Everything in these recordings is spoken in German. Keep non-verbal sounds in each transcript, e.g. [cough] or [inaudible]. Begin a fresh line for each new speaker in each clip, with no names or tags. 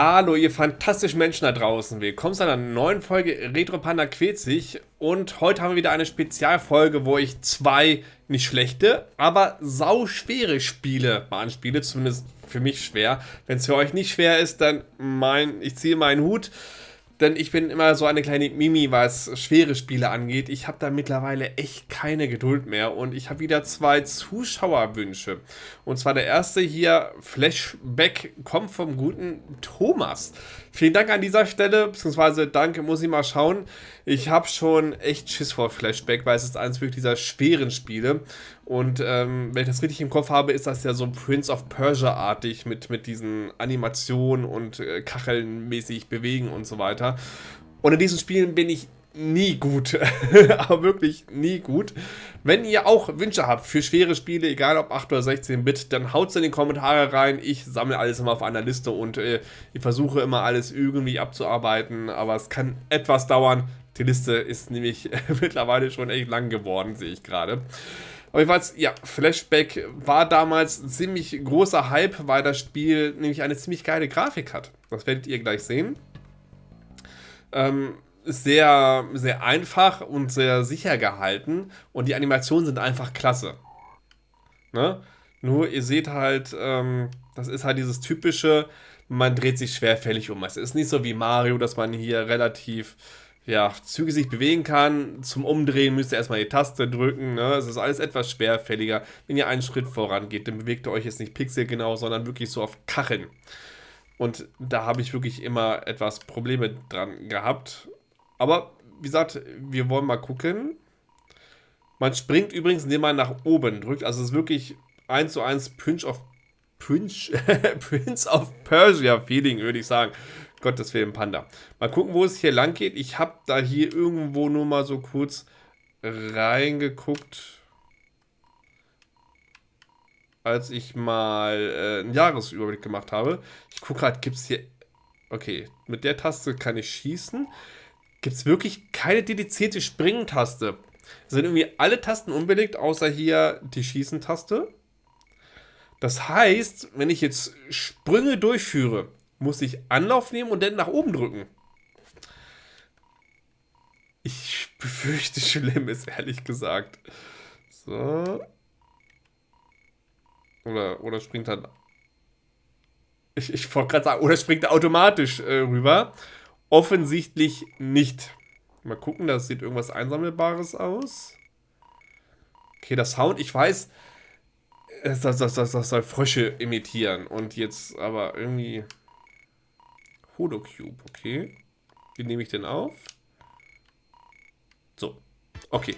Hallo ihr fantastischen Menschen da draußen, willkommen zu einer neuen Folge Retro Panda quält sich. Und heute haben wir wieder eine Spezialfolge, wo ich zwei nicht schlechte, aber sau schwere Spiele mal anspiele, zumindest für mich schwer. Wenn es für euch nicht schwer ist, dann mein, ich ziehe meinen Hut denn ich bin immer so eine kleine Mimi, was schwere Spiele angeht. Ich habe da mittlerweile echt keine Geduld mehr und ich habe wieder zwei Zuschauerwünsche. Und zwar der erste hier, Flashback, kommt vom guten Thomas. Vielen Dank an dieser Stelle, beziehungsweise danke, muss ich mal schauen. Ich habe schon echt Schiss vor Flashback, weil es ist eines wirklich dieser schweren Spiele. Und ähm, wenn ich das richtig im Kopf habe, ist das ja so Prince of Persia-artig mit, mit diesen Animationen und äh, Kacheln mäßig bewegen und so weiter. Und in diesen Spielen bin ich nie gut. [laughs] Aber wirklich nie gut. Wenn ihr auch Wünsche habt für schwere Spiele, egal ob 8 oder 16-Bit, dann haut es in die Kommentare rein. Ich sammle alles immer auf einer Liste und äh, ich versuche immer alles irgendwie abzuarbeiten. Aber es kann etwas dauern. Die Liste ist nämlich [laughs] mittlerweile schon echt lang geworden, sehe ich gerade. Aber jedenfalls, ja, Flashback war damals ein ziemlich großer Hype, weil das Spiel nämlich eine ziemlich geile Grafik hat. Das werdet ihr gleich sehen. Ähm, sehr, sehr einfach und sehr sicher gehalten und die Animationen sind einfach klasse. Ne? Nur ihr seht halt, ähm, das ist halt dieses typische, man dreht sich schwerfällig um. Es ist nicht so wie Mario, dass man hier relativ ja, zügig sich bewegen kann. Zum Umdrehen müsst ihr erstmal die Taste drücken. Ne? Es ist alles etwas schwerfälliger. Wenn ihr einen Schritt vorangeht, dann bewegt ihr euch jetzt nicht pixelgenau, sondern wirklich so auf Kacheln. Und da habe ich wirklich immer etwas Probleme dran gehabt. Aber wie gesagt, wir wollen mal gucken. Man springt übrigens, indem man nach oben drückt. Also es ist wirklich 1 zu 1 Prince of, Prince, [laughs] Prince of Persia Feeling, würde ich sagen. Gottes Willen, Panda. Mal gucken, wo es hier lang geht. Ich habe da hier irgendwo nur mal so kurz reingeguckt, als ich mal äh, einen Jahresüberblick gemacht habe. Ich gucke gerade, gibt es hier... Okay, mit der Taste kann ich schießen gibt es wirklich keine dedizierte Springen-Taste. Sind irgendwie alle Tasten unbelegt, außer hier die Schießen-Taste. Das heißt, wenn ich jetzt Sprünge durchführe, muss ich Anlauf nehmen und dann nach oben drücken. Ich befürchte Schlimmes, ehrlich gesagt. So. Oder, oder springt dann... Ich, ich wollte gerade sagen, oder springt er automatisch äh, rüber. Offensichtlich nicht. Mal gucken, da sieht irgendwas Einsammelbares aus. Okay, das Sound, ich weiß, das, das, das, das soll Frösche imitieren. Und jetzt aber irgendwie... Holocube, okay. Wie nehme ich denn auf? So, okay.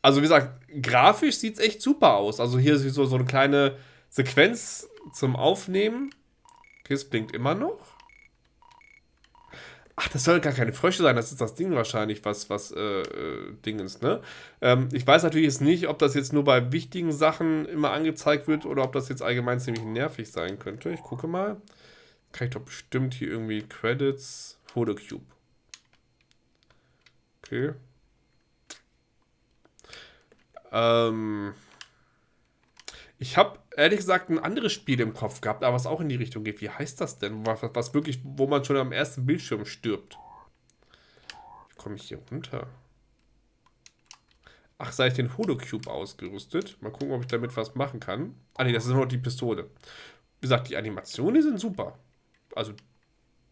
Also wie gesagt, grafisch sieht es echt super aus. Also hier ist so, so eine kleine Sequenz zum Aufnehmen. Okay, es blinkt immer noch. Ach, das soll gar keine Frösche sein, das ist das Ding wahrscheinlich, was, was, äh, äh, Ding ist, ne? Ähm, ich weiß natürlich jetzt nicht, ob das jetzt nur bei wichtigen Sachen immer angezeigt wird oder ob das jetzt allgemein ziemlich nervig sein könnte. Ich gucke mal. Kann ich doch bestimmt hier irgendwie Credits, Holocube. Okay. Ähm... Ich habe ehrlich gesagt ein anderes Spiel im Kopf gehabt, aber was auch in die Richtung geht. Wie heißt das denn? Was, was wirklich, wo man schon am ersten Bildschirm stirbt. Wie komme ich hier runter? Ach, sei ich den Holocube ausgerüstet? Mal gucken, ob ich damit was machen kann. Ah ne, das ist nur die Pistole. Wie gesagt, die Animationen sind super. Also,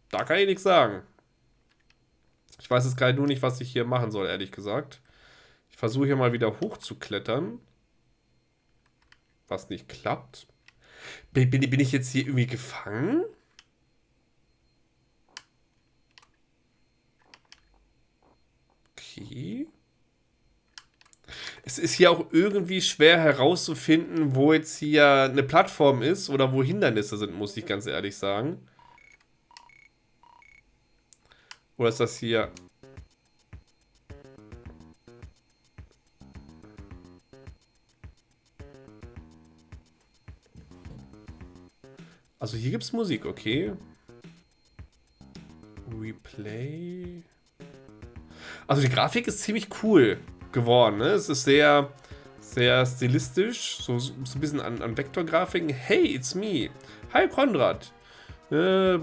da kann ich nichts sagen. Ich weiß jetzt gerade nur nicht, was ich hier machen soll, ehrlich gesagt. Ich versuche hier mal wieder hochzuklettern was nicht klappt. Bin, bin, ich jetzt hier irgendwie gefangen? Okay. Es ist hier auch irgendwie schwer herauszufinden, wo jetzt hier eine Plattform ist oder wo Hindernisse sind, muss ich ganz ehrlich sagen. Oder ist das hier... Also hier gibt es Musik, okay. Replay. Also die Grafik ist ziemlich cool geworden. Ne? Es ist sehr, sehr stilistisch. So, so ein bisschen an, an Vektorgrafiken. Hey, it's me. Hi, Konrad. Äh,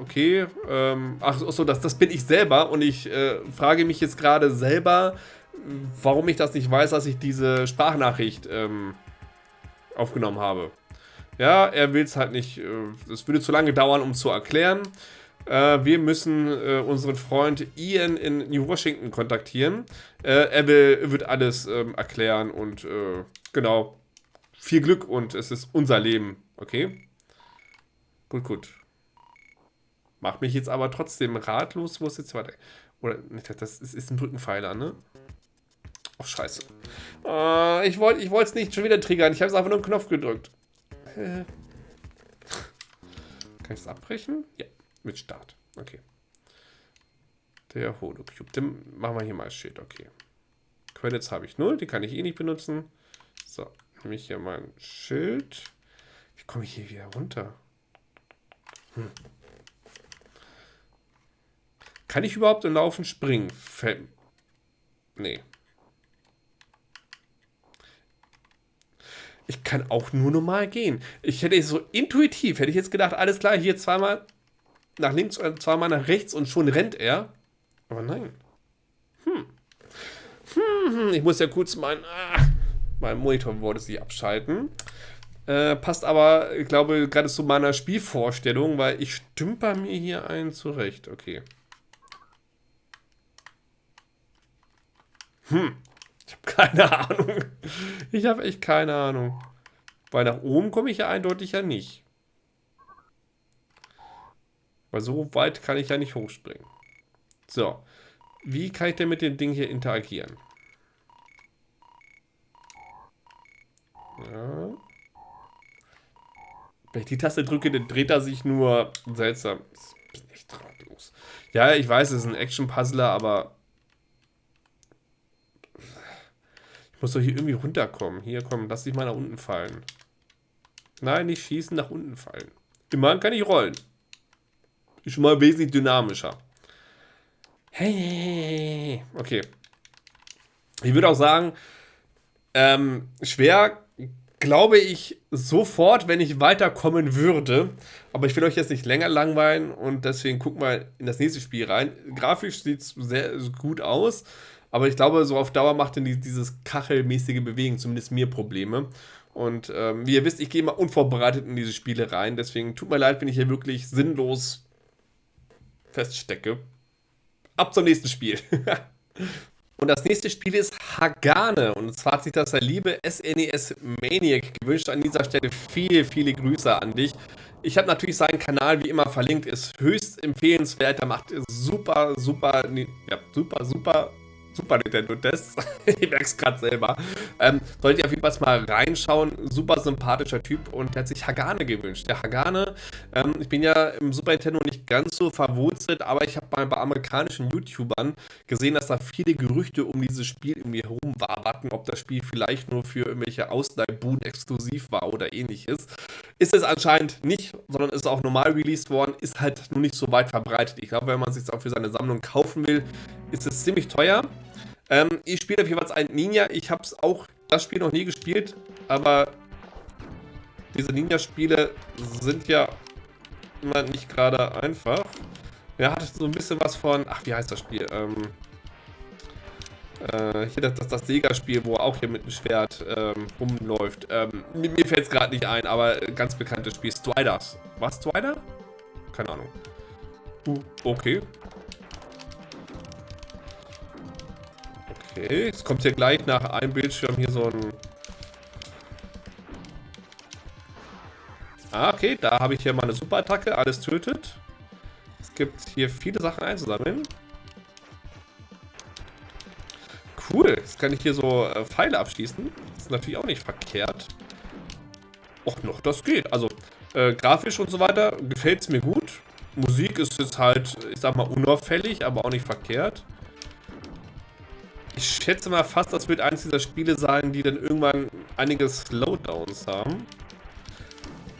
okay. Ähm, ach so, das, das bin ich selber und ich äh, frage mich jetzt gerade selber, warum ich das nicht weiß, dass ich diese Sprachnachricht ähm, aufgenommen habe. Ja, er will es halt nicht. Es äh, würde zu lange dauern, um zu erklären. Äh, wir müssen äh, unseren Freund Ian in New Washington kontaktieren. Er will, wird alles ähm, erklären und genau. Viel Glück und es ist unser Leben, okay? Gut, gut. Macht mich jetzt aber trotzdem ratlos, wo es jetzt weiter. Oder, das ist, ein Brückenpfeiler, ne? Oh, scheiße. Äh, ich wollte es nicht schon wieder triggern. Ich habe es einfach nur einen Knopf gedrückt. Äh. Kann ich es abbrechen? Ja, mit Start. Okay. Der Holocube. Den machen wir hier mal Shit. Okay. Credits habe ich null. Die kann ich eh nicht benutzen. So, nehme ich hier mal ein Schild. Wie komme ich hier wieder runter? Hm. Kann ich überhaupt im Laufen springen? Fällt... Nee. Ich kann auch nur normal gehen. Ich hätte so intuitiv, hätte ich jetzt gedacht, alles klar, hier zweimal nach links und zweimal nach rechts und schon rennt er. Aber nein. Hm. Hm, hm ich muss ja kurz mein, ah, mein Monitor wollte sich abschalten. Äh, passt aber, ich glaube, gerade zu meiner Spielvorstellung, weil ich stümper mir hier einen zurecht. Okay. Hm. Ich habe keine Ahnung. Ich habe echt keine Ahnung. Weil nach oben komme ich ja eindeutig ja nicht. Weil so weit kann ich ja nicht hochspringen. So. Wie kann ich denn mit dem Ding hier interagieren? Ja. Wenn ich die Taste drücke, dann dreht er sich nur seltsam. Ich bin echt ratlos. Ja, ich weiß, es ist ein Action-Puzzler, aber Ich muss doch hier irgendwie runterkommen. Hier, komm, lass dich mal nach unten fallen. Nein, nicht schießen, nach unten fallen. Immerhin kann ich rollen. Ist schon mal wesentlich dynamischer. Hey, okay. Ich würde auch sagen, ähm, schwer glaube ich sofort, wenn ich weiterkommen würde. Aber ich will euch jetzt nicht länger langweilen und deswegen gucken wir in das nächste Spiel rein. Grafisch sieht es sehr gut aus. Aber ich glaube, so auf Dauer macht denn dieses kachelmäßige Bewegen zumindest mir Probleme. Und ähm, wie ihr wisst, ich gehe immer unvorbereitet in diese Spiele rein. Deswegen tut mir leid, wenn ich hier wirklich sinnlos feststecke. Ab zum nächsten Spiel. [laughs] und das nächste Spiel ist Hagane. Und zwar hat sich das der liebe SNES e Maniac gewünscht. An dieser Stelle viele, viele Grüße an dich. Ich habe natürlich seinen Kanal wie immer verlinkt. Ist höchst empfehlenswert. Er macht super, super, ja, super, super Super Nintendo Tests. [laughs] ich merke es gerade selber. Ähm, solltet ihr auf jeden Fall mal reinschauen. Super sympathischer Typ und der hat sich Hagane gewünscht. Der Hagane, ähm, ich bin ja im Super Nintendo nicht ganz so verwurzelt, aber ich habe mal bei amerikanischen YouTubern gesehen, dass da viele Gerüchte um dieses Spiel irgendwie herumwaberten, ob das Spiel vielleicht nur für irgendwelche Ausleihbuden exklusiv war oder ähnliches. Ist es anscheinend nicht, sondern ist auch normal released worden, ist halt nur nicht so weit verbreitet. Ich glaube, wenn man es sich auch für seine Sammlung kaufen will, ist es ziemlich teuer. Ähm, ich spiele auf jeden Fall ein Ninja. Ich habe es auch das Spiel noch nie gespielt, aber diese Ninja-Spiele sind ja immer nicht gerade einfach. Ja, hat so ein bisschen was von, ach, wie heißt das Spiel? Ähm, äh, hier das, das, das Sega-Spiel, wo er auch hier mit dem Schwert ähm, rumläuft. Ähm, mir, mir fällt es gerade nicht ein, aber ganz bekanntes Spiel. Striders. Was, Strider? Keine Ahnung. Uh, okay. Okay, es kommt hier gleich nach einem Bildschirm hier so ein... Ah, okay, da habe ich hier mal eine Superattacke, alles tötet. Es gibt hier viele Sachen einzusammeln. Cool, jetzt kann ich hier so äh, Pfeile abschießen. Das ist natürlich auch nicht verkehrt. Och noch, das geht. Also, äh, grafisch und so weiter gefällt es mir gut. Musik ist jetzt halt, ich sag mal, unauffällig, aber auch nicht verkehrt. Ich schätze mal fast, das wird eines dieser Spiele sein, die dann irgendwann einige Slowdowns haben.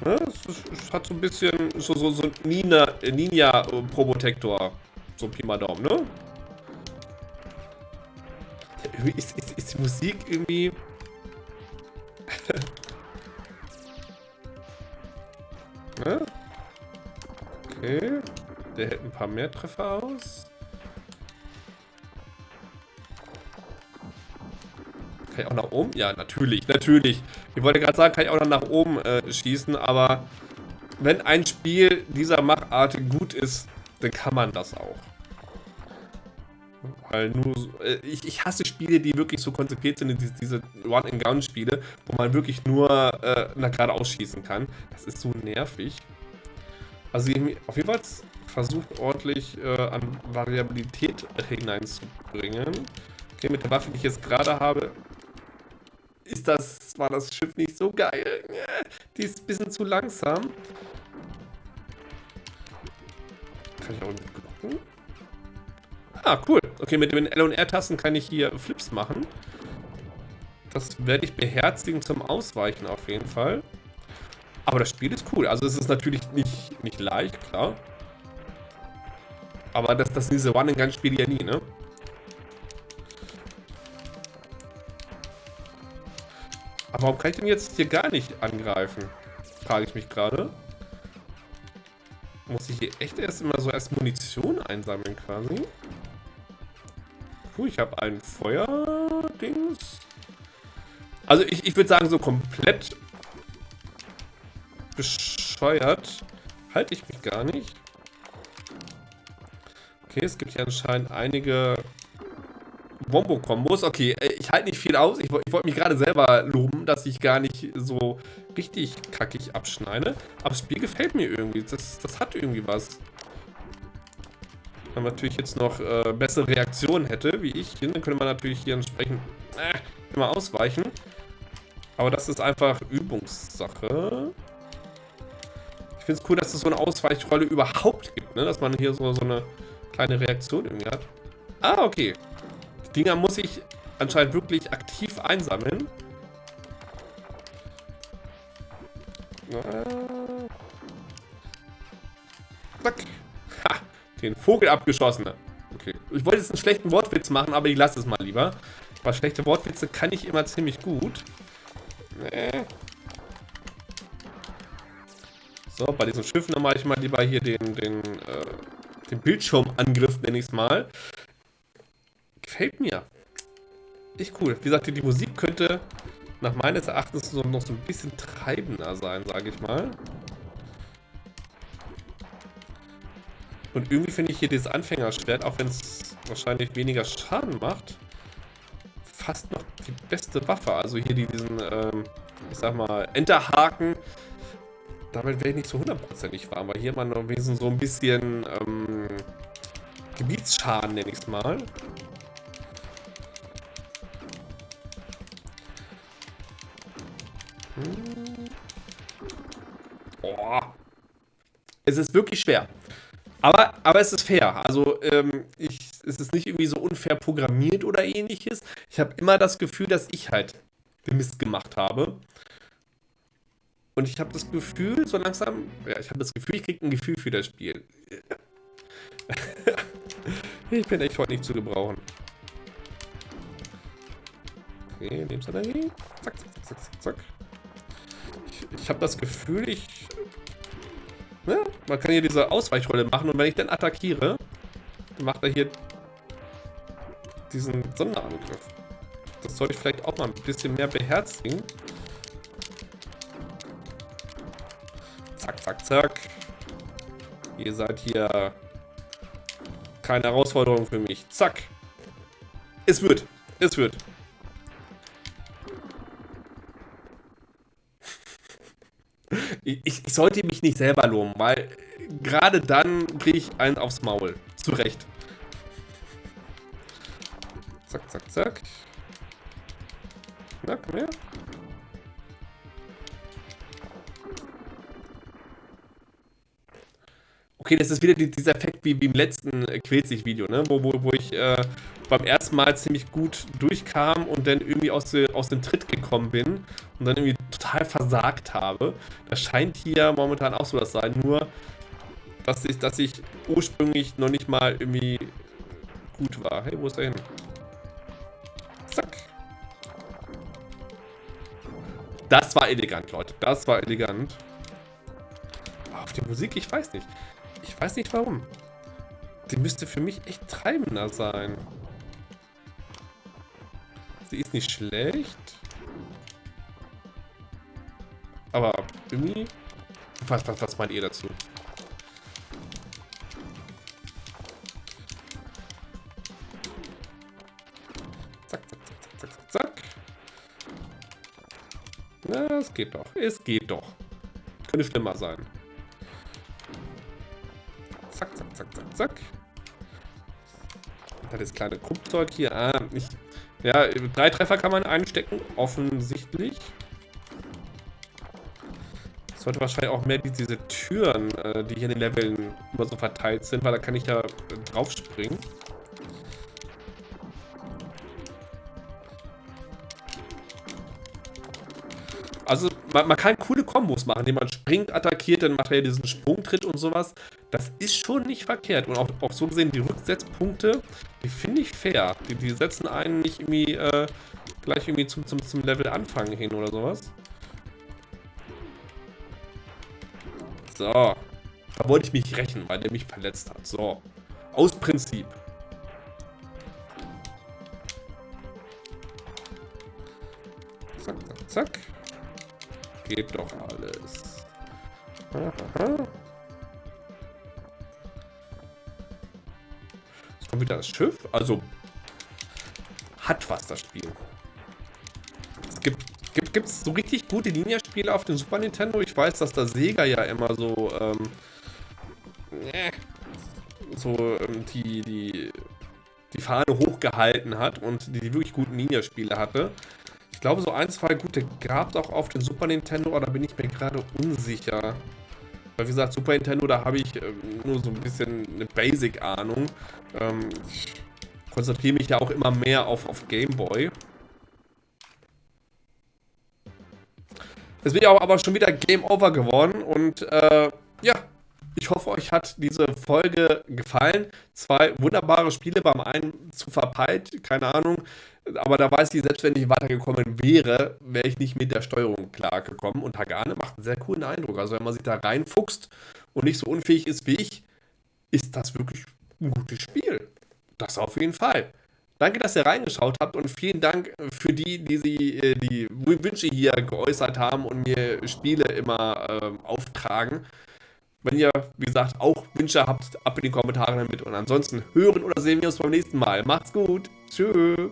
Ja, es, hat so ein bisschen so, so, so Nina, Ninja Probotector. So Pi mal Daumen, ne? Ist, ist, ist die Musik irgendwie... [laughs] ne? Okay. Der hält ein paar mehr Treffer aus. Kann ich auch nach oben? Ja, natürlich, natürlich. Ich wollte gerade sagen, kann ich auch noch nach oben äh, schießen, aber wenn ein Spiel dieser Machart gut ist, dann kann man das auch. Weil nur, äh, ich, ich hasse Spiele, die wirklich so konzipiert sind, diese, diese Run-and-Gun-Spiele, wo man wirklich nur äh, nach geradeaus schießen kann. Das ist so nervig. Also auf jeden Fall versucht ordentlich äh, an Variabilität hineinzubringen. Okay, mit der Waffe, die ich jetzt gerade habe, ist das, war das Schiff nicht so geil. Die ist ein bisschen zu langsam. Kann ich auch nicht blocken? Ah, cool. Okay, mit den L- und R-Tasten kann ich hier Flips machen. Das werde ich beherzigen zum Ausweichen auf jeden Fall. Aber das Spiel ist cool. Also es ist natürlich nicht, nicht leicht, klar. Aber das, das sind diese One-and-Gun-Spiele ja nie, ne? Aber warum kann ich denn jetzt hier gar nicht angreifen? Frage ich mich gerade. Muss ich hier echt erst immer so erst Munition einsammeln quasi? Puh, ich habe ein Feuerdings. Also ich, ich würde sagen, so komplett bescheuert halte ich mich gar nicht. Okay, es gibt hier anscheinend einige Wombo-Kombos. Okay, äh, ich halte nicht viel aus. Ich, ich wollte mich gerade selber loben, dass ich gar nicht so richtig kackig abschneide. Aber das Spiel gefällt mir irgendwie. Das, das hat irgendwie was. Wenn man natürlich jetzt noch äh, bessere Reaktionen hätte, wie ich, dann könnte man natürlich hier entsprechend äh, immer ausweichen. Aber das ist einfach Übungssache. Ich finde es cool, dass es so eine Ausweichrolle überhaupt gibt, ne? Dass man hier so, so eine kleine Reaktion irgendwie hat. Ah, okay. Dinger muss ich anscheinend wirklich aktiv einsammeln. Zack. Ha, den Vogel abgeschossen. Okay. Ich wollte jetzt einen schlechten Wortwitz machen, aber ich lasse es mal lieber. Weil schlechte Wortwitze kann ich immer ziemlich gut. Nee. So, bei diesen Schiffen mache ich mal lieber hier den, den, äh, den Bildschirmangriff, nenne ich es mal. Gefällt mir. Echt cool. Wie gesagt, die Musik könnte nach meines Erachtens so, noch so ein bisschen treibender sein, sage ich mal. Und irgendwie finde ich hier dieses Anfängerschwert, auch wenn es wahrscheinlich weniger Schaden macht, fast noch die beste Waffe. Also hier diesen, ähm, ich sag mal, Enterhaken. Damit wäre ich nicht so hundertprozentig warm, weil hier man noch so ein bisschen ähm, Gebietsschaden, nenne ich es mal. Oh. Es ist wirklich schwer. Aber, aber es ist fair. Also ähm, ich, es ist nicht irgendwie so unfair programmiert oder ähnliches. Ich habe immer das Gefühl, dass ich halt Mist gemacht habe. Und ich habe das Gefühl, so langsam, ja, ich habe das Gefühl, ich kriege ein Gefühl für das Spiel. [laughs] ich bin echt heute nicht zu gebrauchen. Okay, Lebensenergie. Zack, zack, zack, zack, zack. Ich, habe das Gefühl, ich... Ne? Man kann hier diese Ausweichrolle machen und wenn ich dann attackiere, macht er hier diesen Sonderangriff. Das sollte ich vielleicht auch mal ein bisschen mehr beherzigen. Zack, zack, zack. Ihr seid hier keine Herausforderung für mich. Zack. Es wird. Es wird. Ich, ich, sollte mich nicht selber loben, weil gerade dann kriege ich einen aufs Maul. Zu Recht. Zack, zack, zack. Na, komm her. Okay, das ist wieder dieser Effekt wie, wie im letzten äh, Quält-sich-Video, ne? Wo, wo, wo ich äh, beim ersten Mal ziemlich gut durchkam und dann irgendwie aus, de, aus dem Tritt gekommen bin und dann irgendwie total versagt habe. Das scheint hier momentan auch so das sein, nur dass ich, dass ich ursprünglich noch nicht mal irgendwie gut war. Hey, wo ist er hin? Zack. Das war elegant, Leute. Das war elegant. Auf die Musik, ich weiß nicht Ich weiß nicht warum. Die müsste für mich echt treibender sein. Sie ist nicht schlecht. Aber irgendwie... Was, was, was meint ihr dazu? Zack, zack, zack, zack, zack, zack. Na, es geht doch. Es geht doch. Könnte schlimmer sein. Zack, zack, zack. Hat das kleine Kruppzeug hier. Ah, nicht. Ja, drei Treffer kann man einstecken, offensichtlich. Sollte wahrscheinlich auch mehr diese Türen, äh, die hier in den Leveln immer so verteilt sind, weil da kann ich ja drauf springen. Also man, man, kann coole Kombos machen, indem man springt, attackiert, dann macht er diesen Sprungtritt und sowas. Das ist schon nicht verkehrt. Und auch, auch so gesehen, die Rücksetzpunkte, die finde ich fair. Die, die, setzen einen nicht irgendwie äh, gleich irgendwie zum, zum, zum Level Anfang hin oder sowas. So. Da wollte ich mich rächen, weil der mich verletzt hat. So. Aus Prinzip. Zack, zack, zack geht doch alles. Jetzt kommt wieder das Schiff. Also, hat was das Spiel. Es gibt Gibt es so richtig gute Ninja-Spiele auf dem Super Nintendo? Ich weiß, dass der Sega ja immer so, ähm, äh, so ähm, die, die, die Fahne hochgehalten hat und die, die wirklich guten Ninja-Spiele hatte. Ich glaube, so ein, zwei gute gab es auch auf dem Super Nintendo, aber da bin ich mir gerade unsicher. Weil wie gesagt, Super Nintendo, da habe ich ähm, nur so ein bisschen eine Basic-Ahnung. Ähm, ich konzentriere mich ja auch immer mehr auf, auf Game Boy. Jetzt bin ich aber schon wieder Game Over geworden und äh, ja, ich hoffe, euch hat diese Folge gefallen. Zwei wunderbare Spiele, beim einen zu verpeilt, keine Ahnung. Aber da weiß ich, selbst wenn ich weitergekommen wäre, wäre ich nicht mit der Steuerung klargekommen. Und Hagane macht einen sehr coolen Eindruck. Also wenn man sich da reinfuchst und nicht so unfähig ist wie ich, ist das wirklich ein gutes Spiel. Das auf jeden Fall. Danke, dass ihr reingeschaut habt und vielen Dank für die, die sie äh, die Wünsche hier geäußert haben und mir Spiele immer äh, auftragen. Wenn ihr, wie gesagt, auch Wünsche habt, ab in die Kommentare damit. Und ansonsten hören oder sehen wir uns beim nächsten Mal. Macht's gut. Tschüss.